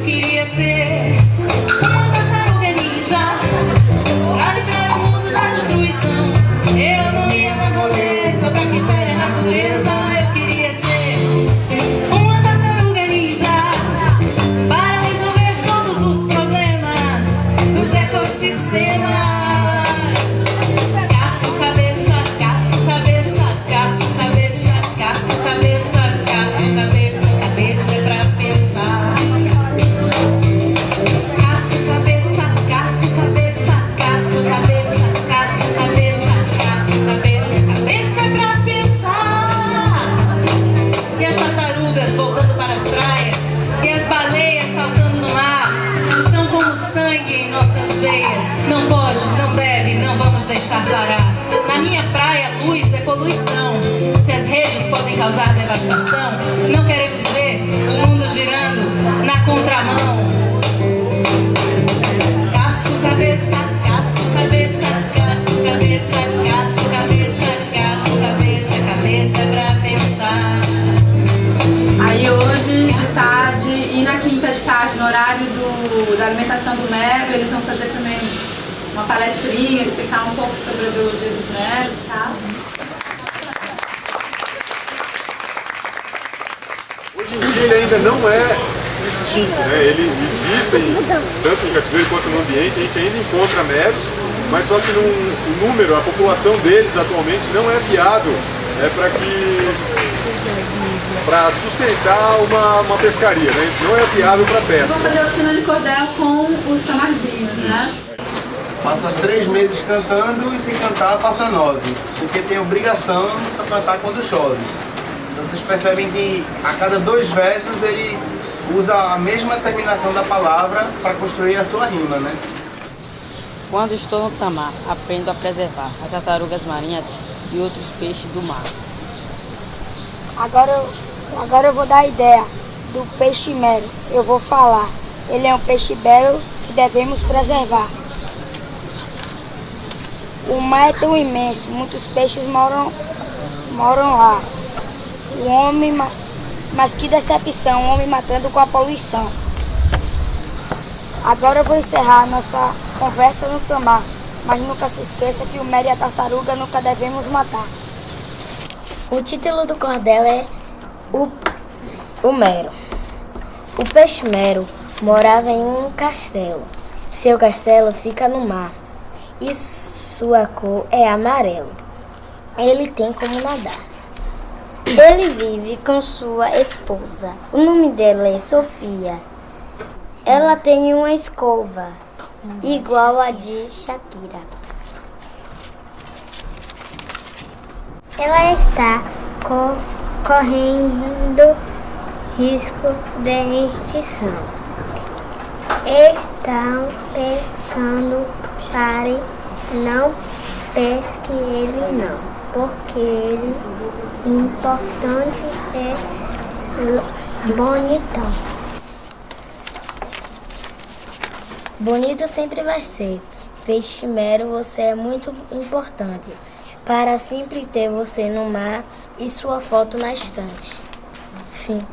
queria ser vamos deixar parar. Na minha praia, luz é poluição. Se as redes podem causar devastação, não queremos ver o mundo girando na contramão. Casco, cabeça, casco, cabeça, casco, cabeça, casco, cabeça, casco, cabeça, cabeça pra pensar. Aí hoje, de tarde e na quinta de tarde, no horário do, da alimentação do Mero, eles vão fazer também uma palestrinha, explicar um pouco sobre o Dia dos Meros e tal. Hoje em dia ele ainda não é extinto, né? Ele existe tanto em cativeiro quanto no ambiente, a gente ainda encontra meros, mas só que num, o número, a população deles atualmente não é viável é, para que para sustentar uma, uma pescaria, né? Não é viável para pesca. Vão fazer oficina de cordel com os tamarzinhos, né? Passa três meses cantando e se cantar passa nove, porque tem obrigação de só cantar quando chove. Então vocês percebem que a cada dois versos ele usa a mesma terminação da palavra para construir a sua rima, né? Quando estou no tamar, aprendo a preservar as tartarugas marinhas e outros peixes do mar. Agora, eu- agora eu vou dar a ideia do peixe mero. Eu vou falar. Ele é um peixe belo que devemos preservar. O mar é tão imenso, muitos peixes moram, moram lá. O homem, ma- mas que decepção, o homem matando com a poluição. Agora eu vou encerrar nossa conversa no tamar, mas nunca se esqueça que o mero e a tartaruga nunca devemos matar. O título do cordel é o, o Mero. O peixe Mero morava em um castelo. Seu castelo fica no mar e sua cor é amarelo. Ele tem como nadar. Ele vive com sua esposa. O nome dela é Sofia. Ela tem uma escova igual a de Shakira. Ela está co- correndo risco de extinção. Estão pescando pare, não pesque ele não, porque ele importante é bonitão. Bonito sempre vai ser. Peixe mero, você é muito importante para sempre ter você no mar e sua foto na estante. Fim.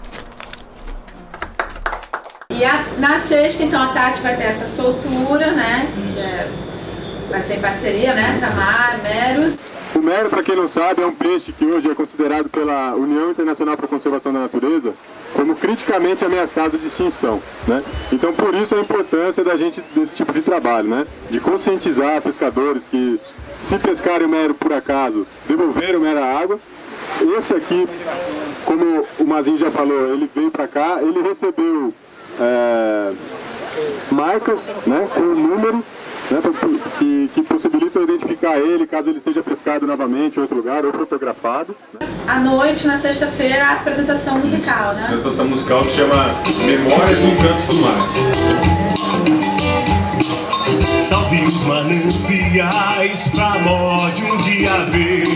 E a- na sexta, então, a Tati vai ter essa soltura, né? É- vai ser em parceria, né? Tamar, Meros. O mero, para quem não sabe, é um peixe que hoje é considerado pela União Internacional para a Conservação da Natureza como criticamente ameaçado de extinção, né? Então, por isso a importância da gente desse tipo de trabalho, né? De conscientizar pescadores que se pescarem o mero por acaso, devolver o mero à água. Esse aqui, como o Mazinho já falou, ele veio para cá, ele recebeu é, marcas, né? Com o número né, que, que possibilitam identificar ele caso ele seja pescado novamente em outro lugar ou fotografado. À noite, na sexta-feira, a apresentação musical, né? apresentação musical que chama Memórias do Encanto do Mar. Salve os mananciais pra morte um dia ver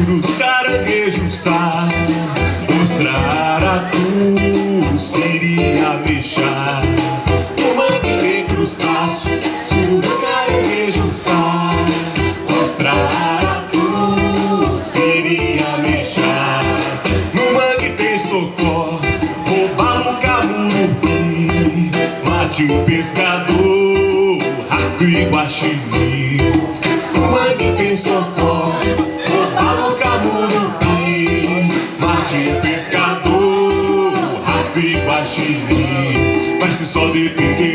monstro do caranguejo sai Mostrar a tu seria fechar Tomando dentro os braços do caranguejo sai Mostrar a tu seria mexer No mangue tem socorro Roubar um camurupi Mate o pescador Rato e guaxinim. No mangue tem socorro depender do homem,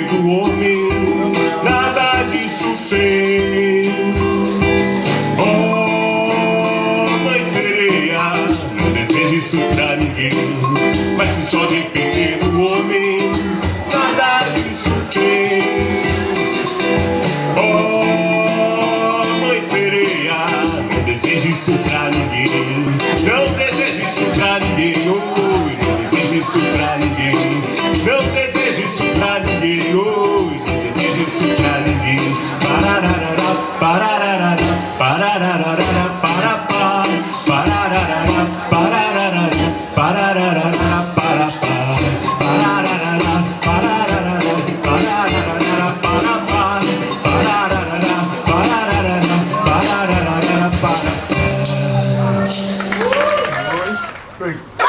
Three.